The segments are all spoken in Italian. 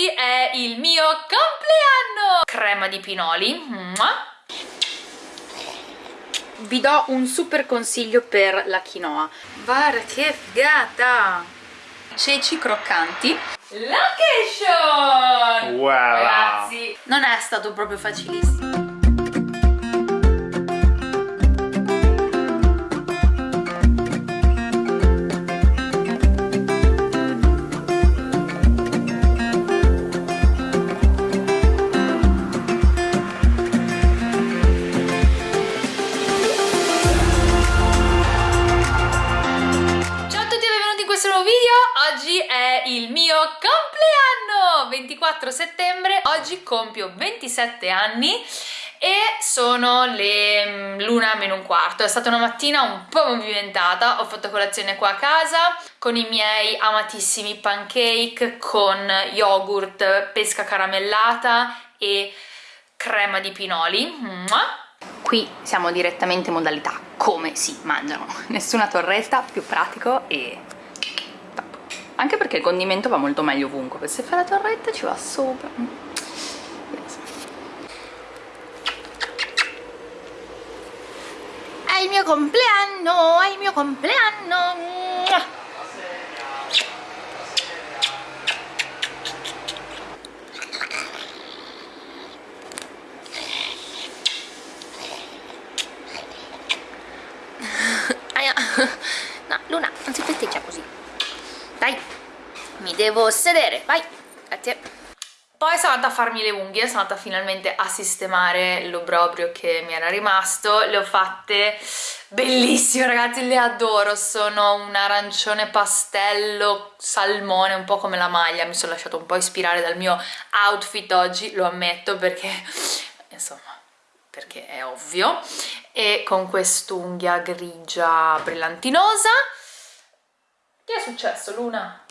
oggi è il mio compleanno! Crema di pinoli. Vi do un super consiglio per la quinoa. Guarda che figata! Ceci croccanti. Location! Wow! Ragazzi, non è stato proprio facilissimo. 24 settembre, oggi compio 27 anni e sono le mm, l'una meno un quarto, è stata una mattina un po' movimentata, ho fatto colazione qua a casa con i miei amatissimi pancake con yogurt, pesca caramellata e crema di pinoli. Qui siamo direttamente in modalità come si mangiano, nessuna torretta, più pratico e. Anche perché il condimento va molto meglio ovunque, se fai la torretta ci va sopra. Yes. È il mio compleanno, è il mio compleanno. Mua! Aia. No, Luna, non si festeggia così. Dai, mi devo sedere, vai. Grazie. Poi sono andata a farmi le unghie, sono andata finalmente a sistemare l'obrobrio che mi era rimasto. Le ho fatte bellissime, ragazzi, le adoro. Sono un arancione pastello, salmone, un po' come la maglia. Mi sono lasciato un po' ispirare dal mio outfit oggi, lo ammetto, perché, insomma, perché è ovvio e con quest'unghia grigia brillantinosa che è successo Luna?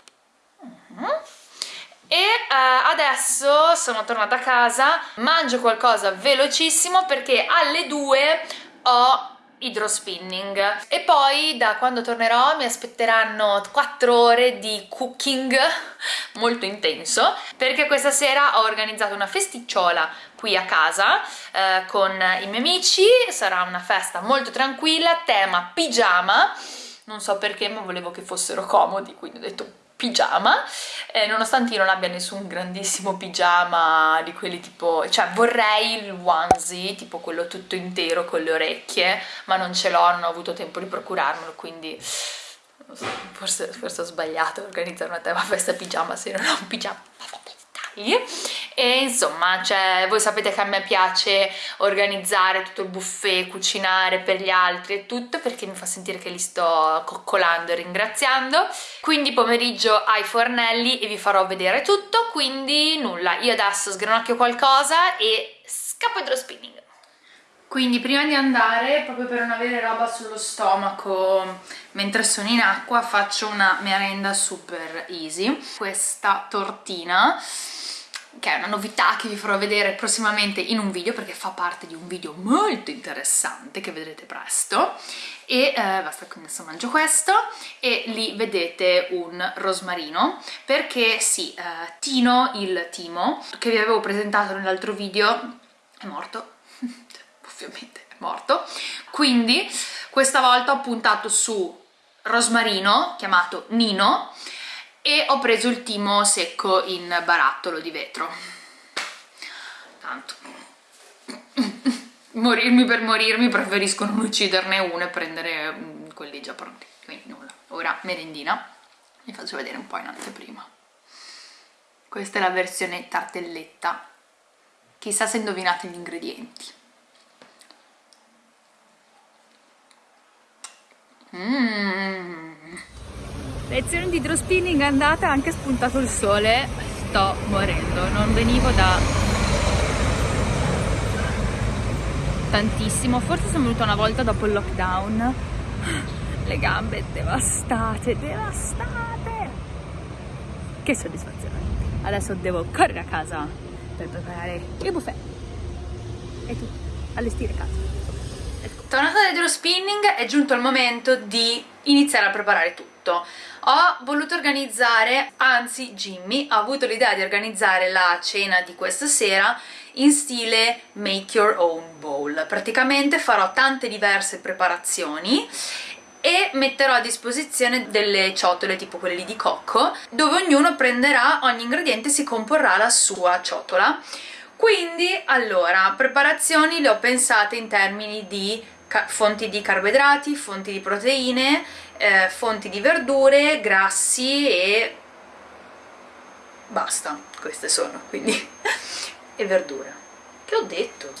E uh, adesso sono tornata a casa mangio qualcosa velocissimo perché alle 2 ho idrospinning. E poi da quando tornerò mi aspetteranno 4 ore di cooking molto intenso perché questa sera ho organizzato una festicciola qui a casa eh, con i miei amici. Sarà una festa molto tranquilla tema pigiama. Non so perché ma volevo che fossero comodi quindi ho detto pigiama eh, nonostante io non abbia nessun grandissimo pigiama di quelli tipo cioè vorrei il onesie tipo quello tutto intero con le orecchie ma non ce l'ho non ho avuto tempo di procurarmelo quindi forse, forse ho sbagliato a organizzare una tema festa pigiama se non ho un pigiama e insomma cioè, voi sapete che a me piace organizzare tutto il buffet, cucinare per gli altri e tutto perché mi fa sentire che li sto coccolando e ringraziando. Quindi pomeriggio ai fornelli e vi farò vedere tutto quindi nulla, io adesso sgranocchio qualcosa e scappo idro spinning. Quindi prima di andare, proprio per non avere roba sullo stomaco mentre sono in acqua, faccio una merenda super easy. Questa tortina che è una novità che vi farò vedere prossimamente in un video perché fa parte di un video molto interessante che vedrete presto. E eh, basta quindi adesso mangio questo. E lì vedete un rosmarino perché sì, eh, Tino, il Timo che vi avevo presentato nell'altro video è morto. Ovviamente è morto. Quindi questa volta ho puntato su rosmarino chiamato Nino e ho preso il timo secco in barattolo di vetro. Tanto. Morirmi per morirmi preferisco non ucciderne uno e prendere mm, quelli già pronti. Quindi nulla. Ora merendina. Vi faccio vedere un po' in anteprima. Questa è la versione tartelletta. Chissà se indovinate gli ingredienti. Mmm lezione di idrospinning andata anche spuntato il sole. Sto morendo non venivo da tantissimo. Forse sono venuta una volta dopo il lockdown. Le gambe devastate devastate. Che soddisfazione. Adesso devo correre a casa per preparare il buffet. E tu allestire casa. Tornata dall'hydro spinning è giunto il momento di iniziare a preparare tutto ho voluto organizzare, anzi Jimmy ha avuto l'idea di organizzare la cena di questa sera in stile make your own bowl. Praticamente farò tante diverse preparazioni e metterò a disposizione delle ciotole tipo quelle di cocco dove ognuno prenderà, ogni ingrediente si comporrà la sua ciotola. Quindi allora preparazioni le ho pensate in termini di fonti di carboidrati, fonti di proteine, eh, fonti di verdure, grassi e basta, queste sono, quindi e verdure. Che ho detto?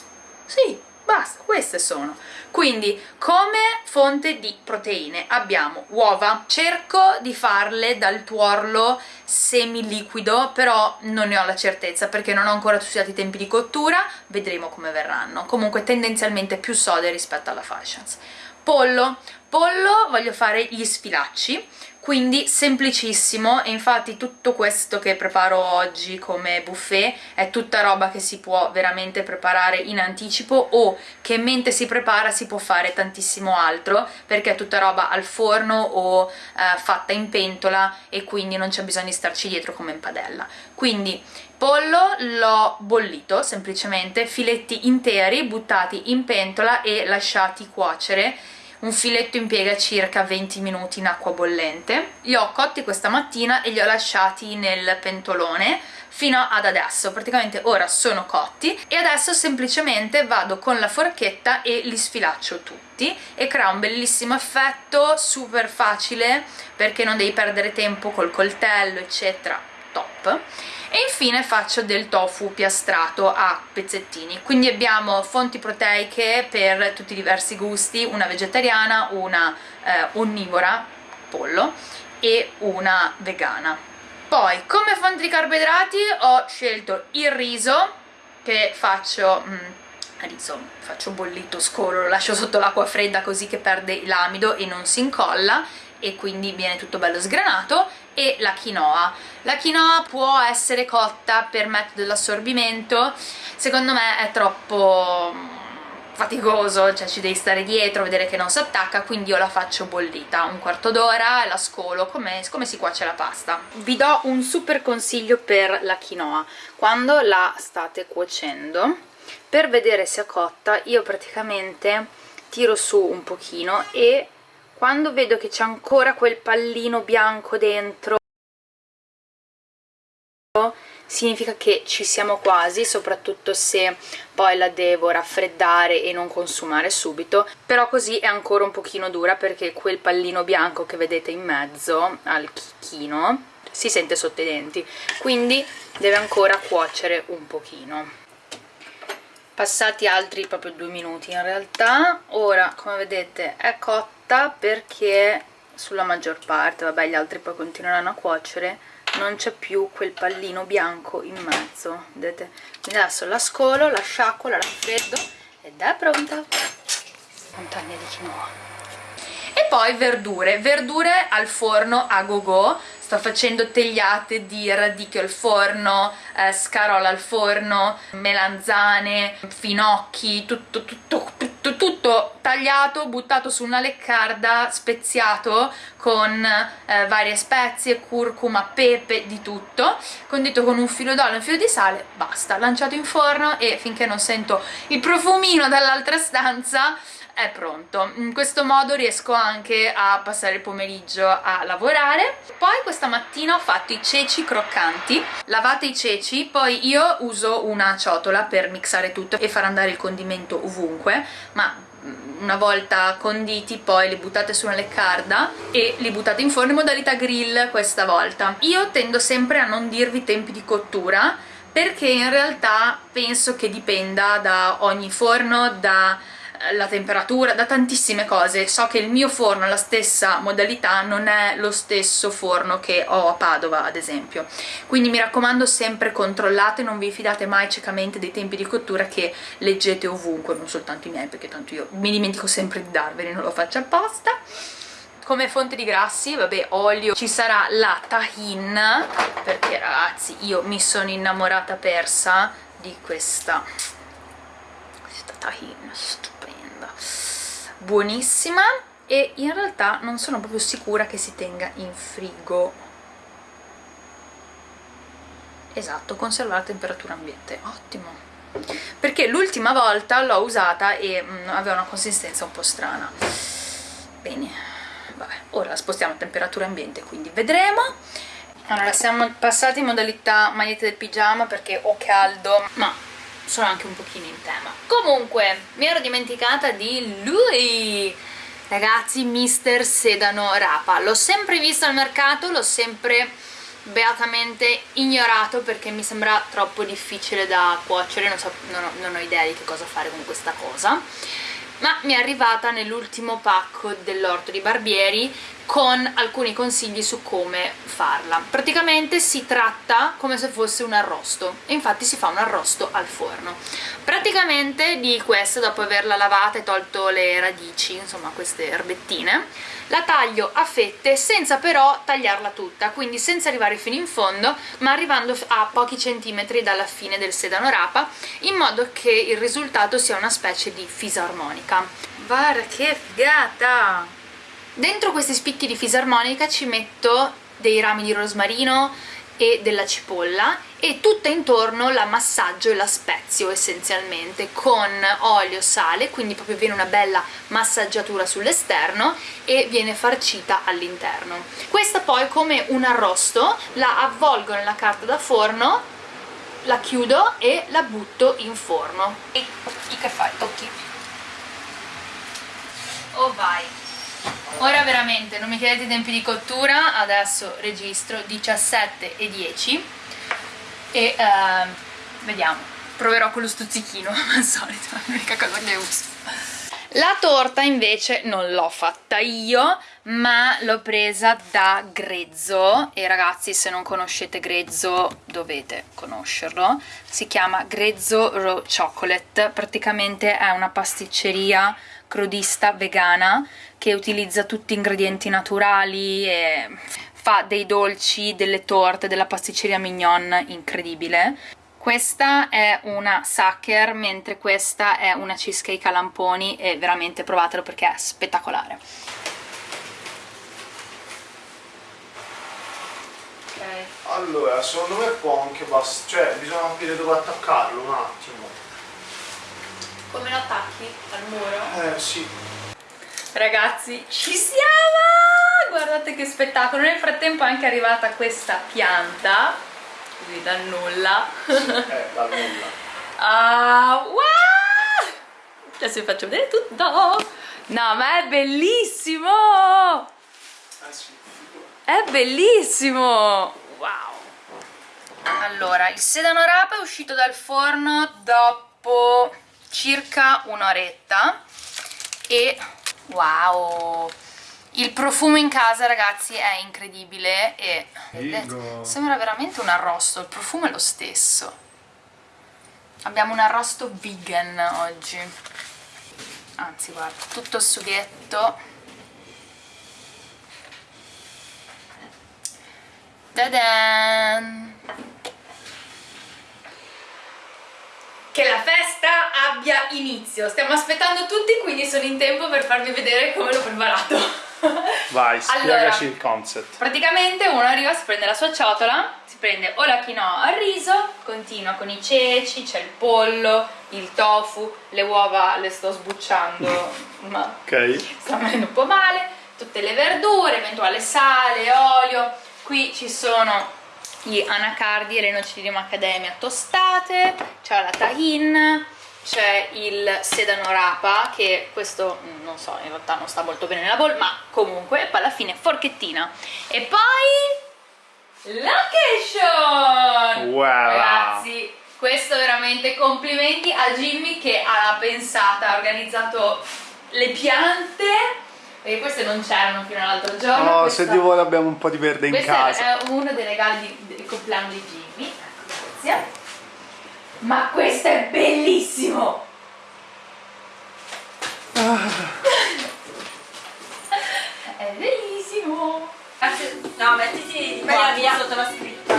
Sì, basta, queste sono. Quindi come fonte di proteine abbiamo uova, cerco di farle dal tuorlo semiliquido, però non ne ho la certezza perché non ho ancora studiato i tempi di cottura, vedremo come verranno. Comunque tendenzialmente più sode rispetto alla Fashions. Pollo, pollo voglio fare gli sfilacci quindi semplicissimo e infatti tutto questo che preparo oggi come buffet è tutta roba che si può veramente preparare in anticipo o che mentre si prepara si può fare tantissimo altro perché è tutta roba al forno o eh, fatta in pentola e quindi non c'è bisogno di starci dietro come in padella. Quindi pollo l'ho bollito semplicemente filetti interi buttati in pentola e lasciati cuocere un filetto impiega circa 20 minuti in acqua bollente. Li ho cotti questa mattina e li ho lasciati nel pentolone fino ad adesso, praticamente ora sono cotti e adesso semplicemente vado con la forchetta e li sfilaccio tutti. E crea un bellissimo effetto, super facile perché non devi perdere tempo col coltello eccetera, top e infine faccio del tofu piastrato a pezzettini. Quindi abbiamo fonti proteiche per tutti i diversi gusti una vegetariana, una eh, onnivora, pollo e una vegana. Poi come fonti di carboidrati ho scelto il riso che faccio mm, riso faccio bollito scolo, lo lascio sotto l'acqua fredda così che perde l'amido e non si incolla e quindi viene tutto bello sgranato. E la quinoa. La quinoa può essere cotta per metodo dell'assorbimento secondo me è troppo mm, faticoso, cioè ci devi stare dietro, vedere che non si attacca, quindi io la faccio bollita un quarto d'ora la scolo come, come si cuoce la pasta. Vi do un super consiglio per la quinoa, quando la state cuocendo, per vedere se è cotta, io praticamente tiro su un pochino e quando vedo che c'è ancora quel pallino bianco dentro significa che ci siamo quasi, soprattutto se poi la devo raffreddare e non consumare subito, però così è ancora un pochino dura perché quel pallino bianco che vedete in mezzo al chicchino si sente sotto i denti, quindi deve ancora cuocere un pochino. Passati altri proprio due minuti in realtà. Ora come vedete è cotta perché sulla maggior parte vabbè gli altri poi continueranno a cuocere non c'è più quel pallino bianco in mezzo vedete? Quindi adesso la scolo la sciacquo la raffreddo ed è pronta. Montagna di quinoa. E poi verdure verdure al forno a go go sto facendo tegliate di radicchio al forno, eh, scarola al forno, melanzane, finocchi, tutto, tutto, tutto, tagliato, buttato su una leccarda, speziato con eh, varie spezie, curcuma, pepe, di tutto, condito con un filo d'olio e un filo di sale, basta, lanciato in forno e finché non sento il profumino dall'altra stanza è pronto. In questo modo riesco anche a passare il pomeriggio a lavorare. Poi questa mattina ho fatto i ceci croccanti. Lavate i ceci poi io uso una ciotola per mixare tutto e far andare il condimento ovunque ma mm, una volta conditi poi li buttate su una leccarda e li buttate in forno in modalità grill questa volta. Io tendo sempre a non dirvi tempi di cottura perché in realtà penso che dipenda da ogni forno, da la temperatura, da tantissime cose. So che il mio forno, la stessa modalità, non è lo stesso forno che ho a Padova, ad esempio. Quindi mi raccomando sempre controllate, non vi fidate mai ciecamente dei tempi di cottura che leggete ovunque, non soltanto i miei, perché tanto io mi dimentico sempre di darveli, non lo faccio apposta. Come fonte di grassi, vabbè, olio, ci sarà la tahin, perché ragazzi io mi sono innamorata persa di questa, questa tahin, buonissima e in realtà non sono proprio sicura che si tenga in frigo. Esatto, conservare a temperatura ambiente ottimo. Perché l'ultima volta l'ho usata e mh, mm, aveva una consistenza un po' strana. Bene, vabbè, ora la spostiamo a temperatura ambiente quindi vedremo. Allora siamo passati in modalità magliette del pigiama perché ho caldo ma sono anche un pochino in tema. Comunque mi ero dimenticata di lui. Ragazzi mister sedano rapa. L'ho sempre visto al mercato l'ho sempre beatamente ignorato perché mi sembra troppo difficile da cuocere. Non, so, non, ho, non ho idea di che cosa fare con questa cosa ma mi è arrivata nell'ultimo pacco dell'orto di Barbieri con alcuni consigli su come farla. Praticamente si tratta come se fosse un arrosto infatti si fa un arrosto al forno. Praticamente di questa, dopo averla lavata e tolto le radici, insomma queste erbettine, la taglio a fette senza però tagliarla tutta, quindi senza arrivare fino in fondo, ma arrivando a pochi centimetri dalla fine del sedano rapa, in modo che il risultato sia una specie di fisarmonica. Guarda che figata! Dentro questi spicchi di fisarmonica ci metto dei rami di rosmarino e della cipolla e tutta intorno la massaggio e la spezio essenzialmente con olio, sale, quindi proprio viene una bella massaggiatura sull'esterno e viene farcita all'interno. Questa poi come un arrosto la avvolgo nella carta da forno, la chiudo e la butto in forno. E che fai? Tocchi? Oh vai! Ora veramente non mi chiedete i tempi di cottura, adesso registro 17 e 10 e uh, vediamo, proverò con lo stuzzichino al solito, è l'unica cosa che uso. La torta invece non l'ho fatta io, ma l'ho presa da Grezzo e ragazzi se non conoscete Grezzo dovete conoscerlo. Si chiama Grezzo Raw Chocolate, praticamente è una pasticceria crodista vegana che utilizza tutti ingredienti naturali e fa dei dolci, delle torte, della pasticceria mignon incredibile. Questa è una Sacher, mentre questa è una cheesecake a lamponi e veramente provatelo perché è spettacolare. Okay. Allora, secondo me può anche bastare, cioè bisogna capire dove attaccarlo un attimo. Come lo attacchi? Al muro? Eh sì. Ragazzi, ci siamo! Guardate che spettacolo! Nel frattempo è anche arrivata questa pianta, così dal nulla. eh, dal nulla. Ah, wow! Adesso vi faccio vedere tutto! No, ma è bellissimo! Eh sì. È bellissimo! Wow! Allora, il sedano rapa è uscito dal forno dopo circa un'oretta e wow il profumo in casa ragazzi è incredibile e vedete, sembra veramente un arrosto il profumo è lo stesso. Abbiamo un arrosto vegan oggi. Anzi guarda tutto sughetto. Ta-dan! Che la festa abbia inizio. Stiamo aspettando tutti, quindi sono in tempo per farvi vedere come l'ho preparato. Vai, spiegaci allora, il concept. Praticamente uno arriva, si prende la sua ciotola, si prende o la quinoa al riso, continua con i ceci, c'è il pollo, il tofu, le uova le sto sbucciando, ma okay. sta venendo un po' male, tutte le verdure, eventuale sale, olio, qui ci sono gli anacardi e le noci di macadamia tostate, c'è la tahin, c'è il sedano rapa che questo mm, non so in realtà non sta molto bene nella bowl ma comunque poi alla fine forchettina. E poi location! Wow. ragazzi questo veramente complimenti a Jimmy che ha pensata ha organizzato le piante perché queste non c'erano fino all'altro giorno. No, questa... se Dio vuole abbiamo un po' di verde in Questo casa. Questo è uno dei regali del compleanno di Jimmy. Ecco, grazie. Ma questo è bellissimo! Ah. è bellissimo! No, mettiti di qua via sotto la scritta.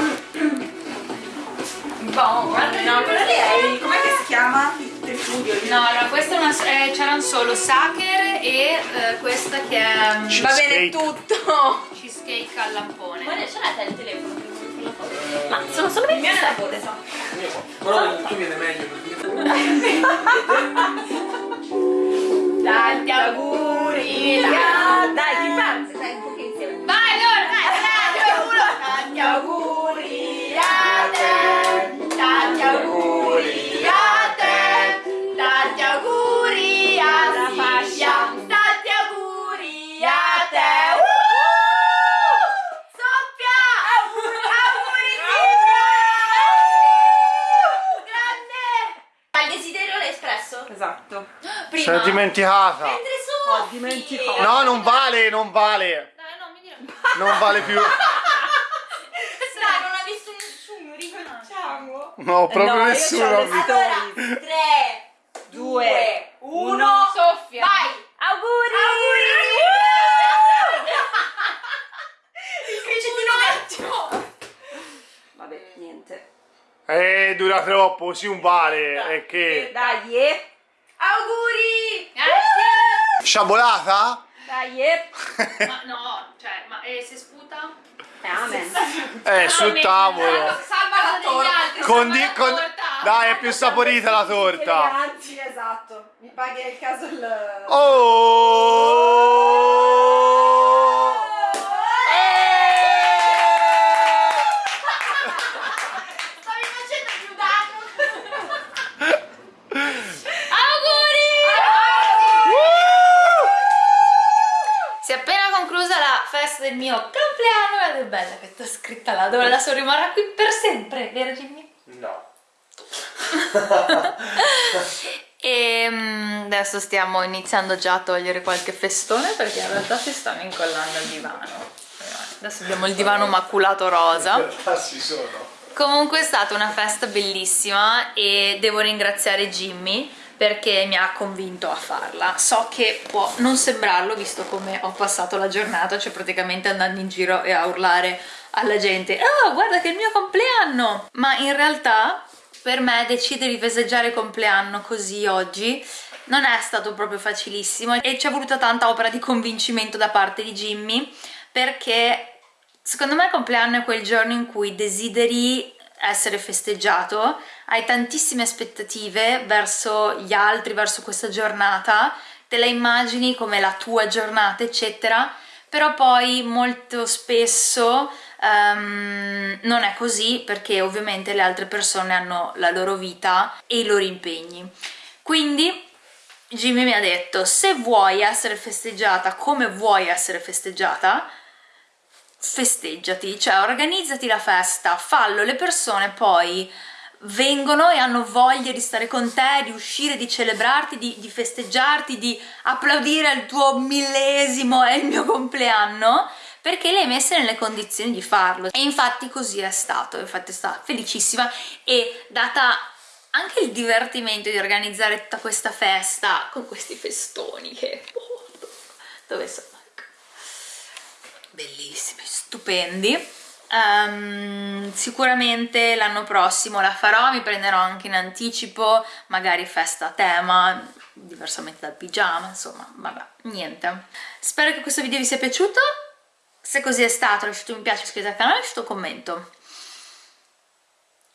Bon, guarda, no, quella lì è. Com'è chiama? Il studio? No, allora, queste eh, c'erano solo Sacher e eh, questa che è um, Ci- Va bene Cheesecake. tutto. cheesecake al lampone. Guarda, ce l'hai te il telefono per fare la foto? Ma sono solo Il mio nella borsa. Però il tuo viene meglio perché Tanti auguri. Dai, dai, chi Esatto. Si è dimenticata. Mentre! Ho dimenticato. No, non vale, non vale. Dai, no, mi dire. Non vale più. Dai, non ha visto nessuno, ricominciamo. No, proprio no, nessuno. Allora, Stories. 3, Due, 2, 1, uno. Soffia! vai! Auguri! Il cricetino vecchio! Vabbè, niente. Eh, dura troppo, sì, un vale. E che? Dai, eh. Auguri! Grazie! Sciabolata? Dai, eh. ma no, cioè, ma eh, se sputa? Eh, Amen. Eh, sul tavolo. Salva la degli altri, Con di- salva la con- torta. Dai, è più saporita la torta. Eleganti, esatto. Mi paghi il caso il... Oh! Stavi facendo più danno! Auguri! Si è appena conclusa la festa del mio compleanno, guarda che bella che sta scritta là, dove la so rimarrà qui per sempre, vero Jimmy? No. E mm, adesso stiamo iniziando già a togliere qualche festone perché in realtà si stanno incollando al divano. Adesso abbiamo il divano maculato rosa. Ci sono. Comunque è stata una festa bellissima e devo ringraziare Jimmy perché mi ha convinto a farla. So che può non sembrarlo visto come ho passato la giornata, cioè praticamente andando in giro e a urlare alla gente «Oh, guarda che è il mio compleanno!» Ma in realtà per me decidere di festeggiare il compleanno così oggi non è stato proprio facilissimo e ci è voluta tanta opera di convincimento da parte di Jimmy perché Secondo me il compleanno è quel giorno in cui desideri essere festeggiato, hai tantissime aspettative verso gli altri, verso questa giornata, te la immagini come la tua giornata, eccetera, però poi molto spesso ehm, non è così perché ovviamente le altre persone hanno la loro vita e i loro impegni. Quindi Jimmy mi ha detto se vuoi essere festeggiata come vuoi essere festeggiata, festeggiati, cioè organizzati la festa, fallo, le persone poi vengono e hanno voglia di stare con te, di uscire, di celebrarti, di, di festeggiarti, di applaudire al tuo millesimo e il mio compleanno perché le hai messe nelle condizioni di farlo e infatti così è stato, infatti è stata felicissima e data anche il divertimento di organizzare tutta questa festa con questi festoni che oh, dove sono? Bellissimi, stupendi. Ehm, sicuramente l'anno prossimo la farò, mi prenderò anche in anticipo, magari festa a tema, diversamente dal pigiama, insomma, vabbè, niente. Spero che questo video vi sia piaciuto, se così è stato lasciate un mi piace, iscrivetevi al canale e lasciate un commento.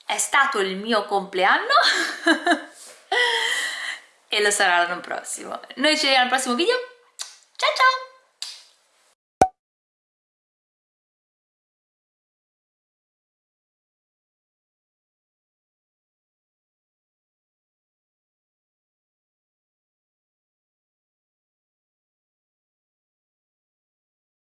È stato il mio compleanno e lo sarà l'anno prossimo. Noi ci vediamo al prossimo video, ciao ciao!